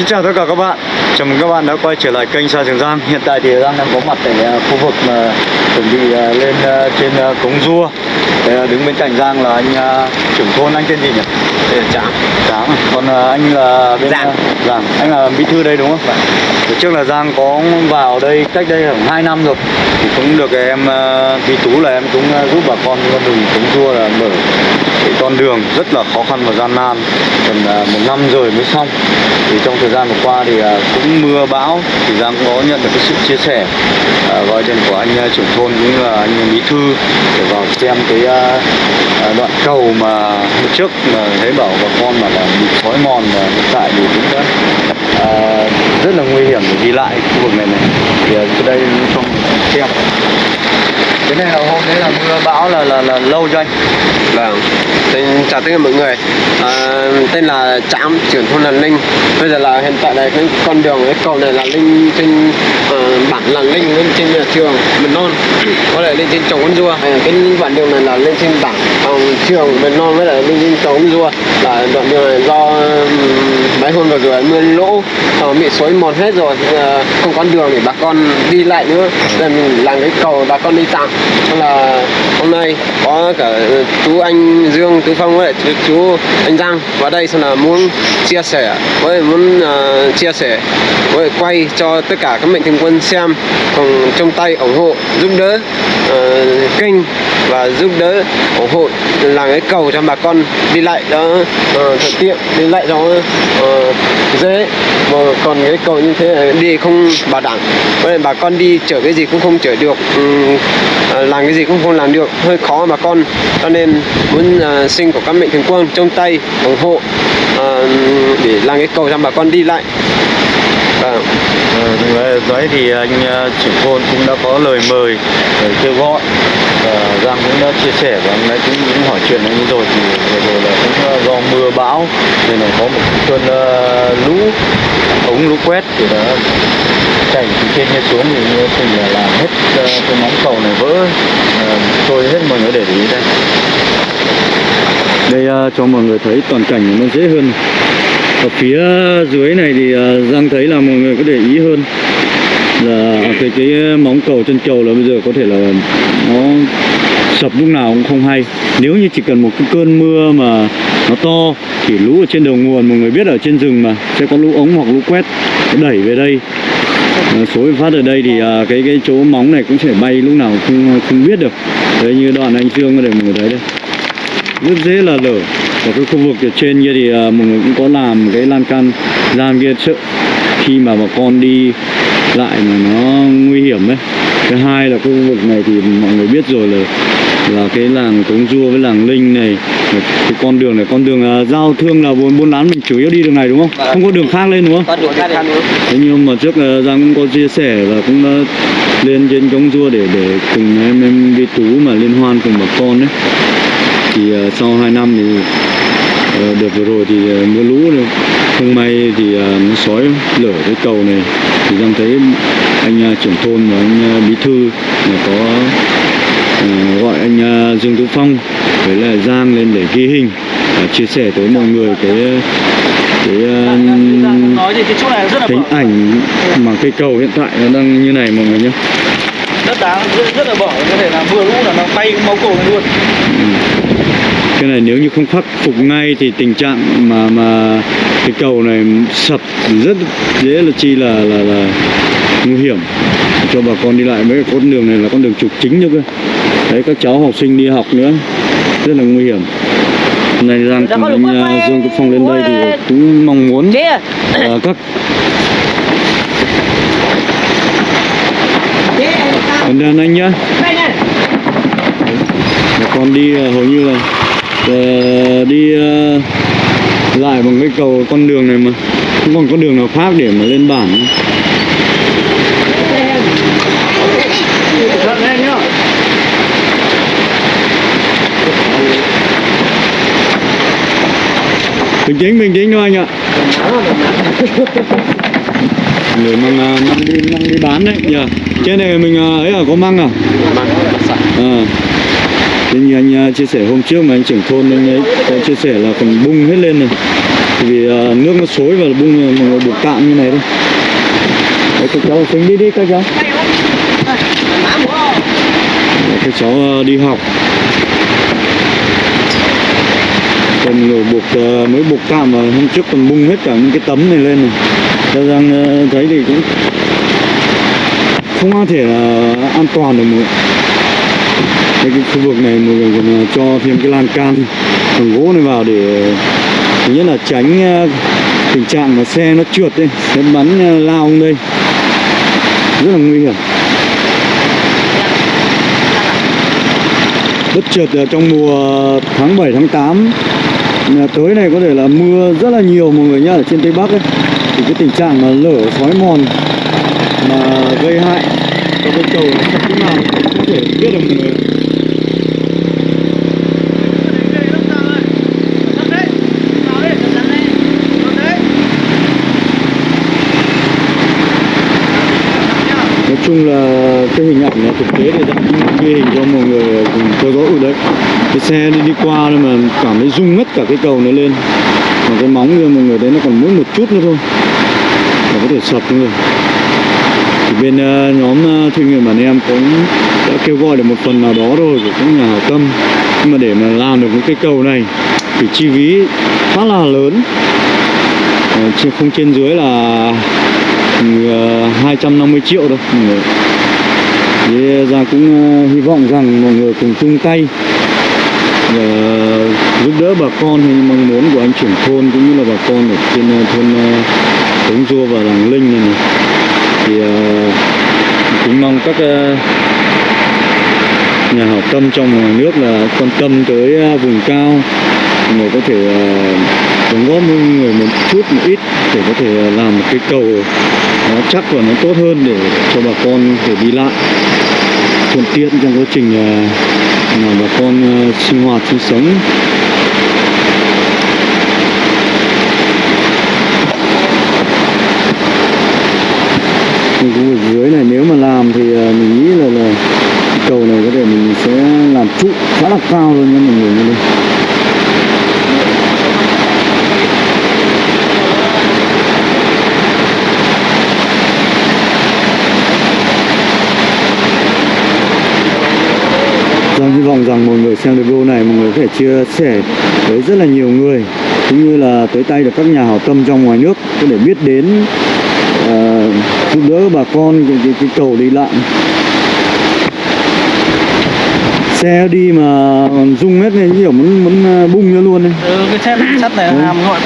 Xin chào tất cả các bạn. Chào mừng các bạn đã quay trở lại kênh Sa Trường Giang. Hiện tại thì Giang đang có mặt tại à, khu vực mà chuẩn bị à, lên à, trên cống rua. Ờ, đứng bên cạnh Giang là anh trưởng thôn, anh tên gì nhỉ? Là Tráng Giang à? Còn à, anh là bên Giang. à, Giang Anh là bí thư đây đúng không? Hồi trước là Giang có vào đây cách đây khoảng 2 năm rồi Thì cũng được em Bí Tú là em cũng giúp bà con con đường cống rua là mở cái con đường rất là khó khăn và gian nan gần một năm rồi mới xong thì trong thời gian vừa qua thì cũng mưa bão thì Giang cũng có nhận được cái sự chia sẻ gọi điện của anh trưởng thôn cũng như là anh bí thư để vào xem cái cầu mà trước mà thấy bảo bà con mà là bị sói mòn và hiện tại thì cũng đã à, rất là nguy hiểm để đi lại khu vực này này. Thì à, ở đây trong xem cái này là hôm đấy là mưa bão là là, là lâu cho anh. Vâng. Tên, Chào tất cả mọi người. À, Tên là Tráng, trưởng thôn là Linh. Bây giờ là hiện tại này cái con đường cái cầu này là Linh trên ờ, bản là Linh lên trên nhà trường Mầm non. Có thể lên trên trồng con rua à, Cái đoạn đường này là lên trên bản ờ, trường Mầm non với lại lên trên trồng con rua Là đoạn đường này do ừm, mấy hôm vừa rồi mưa lũ ờ, bị xói mòn hết rồi. Ờ, Không có đường để bà con đi lại nữa. Nên mình làm cái cầu bà con đi tạm là hôm nay có cả ừ, chú anh Dương, chú Phong với chú, chú anh Giang vào đây xong là muốn chia sẻ với muốn uh, chia sẻ với quay cho tất cả các mệnh thường quân xem cùng trong tay ủng hộ giúp đỡ uh, kênh và giúp đỡ ủng hộ làm cái cầu cho bà con đi lại đó uh, thuận tiện đi lại đó uh, dễ. Mà còn cái cầu như thế này, đi không bảo đảm với bà con đi chở cái gì cũng không chở được Ừm, ờ, làm cái gì cũng không làm được hơi khó bà con. Cho nên muốn ờ, xin của các mệnh thường quân trong tay ủng hộ ờ, để làm cái cầu cho bà con đi lại. Vâng. Ờ, đấy, thì ờ, anh ờ, trưởng thôn cũng đã có lời mời lời kêu gọi. Và Giang cũng đã chia sẻ và anh ấy cũng, cũng hỏi chuyện anh ấy rồi thì vừa rồi là cũng ờ, do mưa bão nên là có một cơn uh, lũ ống lũ quét thì đã chảy từ trên như xuống thì như là làm hết uh, cái móng cầu này vỡ uh, trôi hết mọi người để ý đây. Đây uh, cho mọi người thấy toàn cảnh nó dễ hơn ở phía dưới này thì à, Giang thấy là mọi người có để ý hơn. Là à, cái cái à, móng cầu chân cầu là bây giờ có thể là nó sập lúc nào cũng không hay. Nếu như chỉ cần một cái cơn mưa mà nó to thì lũ ở trên đầu nguồn mọi người biết ở trên rừng mà sẽ có lũ ống hoặc lũ quét đẩy về đây. À, số phát ở đây thì à, cái cái chỗ móng này cũng sẽ bay lúc nào không không biết được. Đấy như đoạn anh Dương có để mọi người thấy đây. Rất dễ là lở và cái khu vực ở trên kia thì à, mọi người cũng có làm cái lan can gian kia sợ khi mà bà con đi lại mà nó nguy hiểm ấy. Thứ hai là khu vực này thì mọi người biết rồi là là cái làng cống rua với làng linh này. Cái con đường này con đường à, giao thương là buôn buôn bán mình chủ yếu đi đường này đúng không? Không có đường khác lên đúng không? Thế nhưng mà trước là Giang cũng có chia sẻ và cũng đã lên trên cống rua để để cùng em em đi tú mà liên hoan cùng bà con đấy thì ờ, sau 2 năm thì đợt vừa rồi thì ờ, mưa lũ này, không may thì ờ, nó sói lở cái cầu này. Thì Giang thấy anh ờ, trưởng thôn và anh bí thư là có gọi anh Dương Tú Phong với lại Giang lên để ghi hình và chia sẻ tới mọi người cái cái nói thì cái chỗ này rất là hình ảnh mà cây cầu hiện tại nó đang như này mọi người nhé rất đáng rất, rất là bở có thể là mưa lũ là nó bay máu cổ này luôn cái này nếu như không khắc phục ngay thì tình trạng mà mà cái cầu này sập rất dễ là chi là là là nguy hiểm cho bà con đi lại. Mấy cái con đường này là con đường trục chính nữa cơ. Đấy các cháu học sinh đi học nữa rất là nguy hiểm. Hôm nay Giang cùng anh Dương Quốc Phong lên đây thì cũng mong muốn à, các Còn đàn anh nhá. Bà con đi à, hầu như là ờ, đi ờ, lại bằng cái cầu con đường này mà. Không còn con đường nào khác để mà lên bản. Nữa. Bình tĩnh bình tĩnh thôi anh ạ. Người mang à, mang đi mang đi bán đấy nhờ. Trên này mình à, ấy à có măng à? À thế như anh à, chia sẻ hôm trước mà anh trưởng thôn, anh ấy có chia sẻ là còn bung hết lên này. Vì à, nước nó xối và bung à, mọi người buộc tạm như này thôi. Đấy, các cháu xuống đi đi, các cháu. Để các cháu đi học. Còn người buộc mới buộc tạm và hôm trước còn bung hết cả những cái tấm này lên này. Cho rằng thấy thì cũng không có thể là an toàn được mọi người. Đây, cái khu vực này mọi người còn cho thêm cái lan can bằng gỗ này vào để thứ nhất là tránh ờ, tình trạng mà xe nó trượt đi xe bắn ờ, lao không đây. Rất là nguy hiểm. Bất chợt trong mùa tháng 7 tháng 8 tới này có thể là mưa rất là nhiều mọi người nhá ở trên tây bắc ấy. Thì cái tình trạng mà lở xói mòn mà gây hại cho cây cầu nó không nào không thể biết được mọi người. Chung là cái hình ảnh là thực tế thì đã ghi hình cho mọi người cùng theo dõi đấy. Cái xe đi đi qua nhưng mà cảm thấy rung ngất cả cái cầu nó lên. Mà cái móng kia mọi người đấy nó còn mỗi một chút nữa thôi. Là có thể sập luôn rồi thì bên uh, nhóm ờ, uh, chuyên nghiệp bản em cũng đã kêu gọi được một phần nào đó rồi của các nhà hảo tâm. Nhưng mà để mà làm được cái cây cầu này thì chi phí khá là lớn. Ờ, không trên dưới là 250 ờ, triệu đâu mọi người thế ra cũng ờ, hy vọng rằng mọi người cùng chung tay để ờ, giúp đỡ bà con hay mong muốn của anh trưởng thôn cũng như là bà con ở trên thôn Tống Dua và làng Linh này, này. thì cũng mong các nhà hảo tâm trong ngoài nước là quan tâm tới vùng cao người có thể đóng góp với người một chút một ít để có thể làm một cái cầu nó chắc và nó tốt hơn để cho bà con để thể đi lại thuận tiện trong quá trình à, mà bà con à, sinh hoạt, sinh sống. Nhưng khu vực dưới này nếu mà làm thì à, mình nghĩ là là cầu này có thể mình sẽ làm trụ khá là cao luôn nha mọi người đây Giang hy vọng rằng mọi người xem được video này mọi người có thể chia sẻ với rất là nhiều người cũng như là tới tay được các nhà hảo tâm trong ngoài nước có thể biết đến ờ, giúp đỡ bà con cái, cái, cái cầu đi lại. Xe đi mà rung hết này kiểu muốn muốn ờ, bung ra luôn đấy Ừ, cái sắt sắt này làm gọi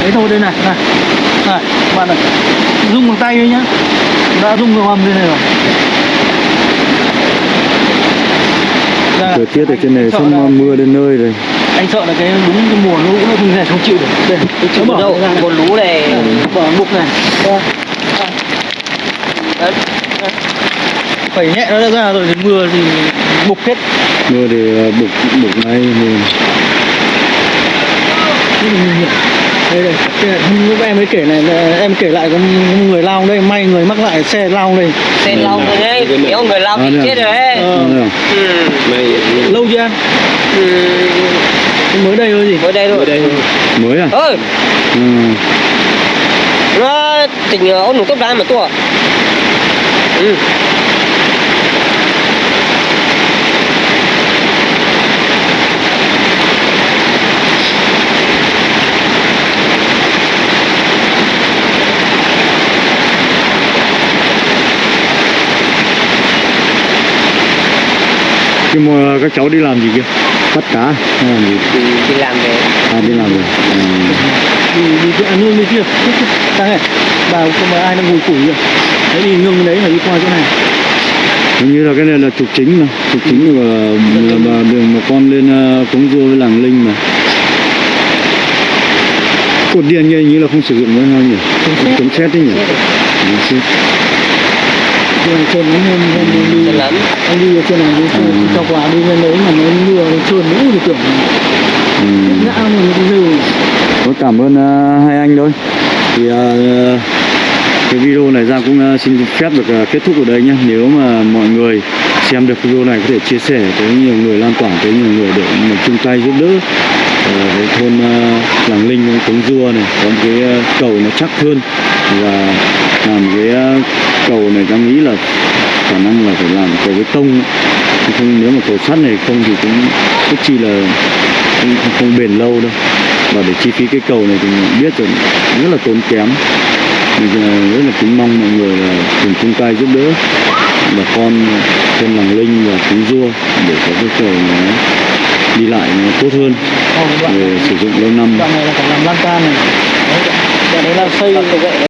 đấy thôi đây này này. Này bạn này rung bằng tay thôi nhá. Đã rung vào hầm đây này rồi Đây, thời tiết ở trên này sắp là- mưa đến nơi rồi anh sợ là cái đúng cái mùa lũ nó không thể không chịu được đây tôi chịu đâu, ra này. có lú này bỏ mục này Đây. Đấy. Đấy. phải nhẹ nó ra rồi thì mưa thì mục hết mưa thì ờ, bục bục ngay thì đây đây này, lúc em mới kể này là em kể lại có người lao đây may người mắc lại xe lao đây. Xe lao rồi đấy nếu người lao thì đây à? chết rồi đấy. Ờ. Ờ, ừ. lâu chưa anh Ừ. mới đây thôi gì? Mới đây rồi mới à? Ơi ừ. nó tỉnh ôn một tốc đá mà tua. Ừ. nhưng mà các cháu đi làm gì kia? Bắt cá hay làm gì? Đi, đi làm về. À đi làm rồi ừ. đi đi kia ăn nương đi kia? Sang này bà không phải ai đang ngồi củi rồi đấy đi nương đấy là đi qua chỗ này. Hình như là cái này là trục chính mà. Trục chính là, là, là đường mà con lên uh, cống rua với làng linh mà. Cột điện như như là không sử dụng nữa nhỉ chống xét đấy nhỉ đường trên nó hôm hôm đi chân lắm anh đi ở trên này đi Ừ. cho quà đi lên đấy mà nó mưa nó trơn lũ thì tưởng ừ. ngã mình nó rêu Tôi cảm ơn uh, hai anh thôi thì uh, cái video này ra cũng uh, xin phép được uh, kết thúc ở đây nhé nếu mà mọi người xem được video này có thể chia sẻ tới nhiều người lan tỏa tới nhiều người để mà chung tay giúp đỡ ở cái thôn uh, Làng Linh Cống dua này có một cái uh, cầu nó chắc hơn và làm cái ờ, cầu này ta nghĩ là khả năng là phải làm cầu bê tông. Chứ không nếu mà cầu sắt này không thì cũng rất chi là không, không, bền lâu đâu. Và để chi phí cái cầu này thì mình biết rồi rất là tốn kém. Mình rất là kính mong mọi người là cùng chung tay giúp đỡ bà con thôn Làng Linh và Cống Rua để có cái cầu nó đi lại nó tốt hơn để sử dụng lâu năm. Đoạn này là phải làm lan can này. Đoạn đấy là xây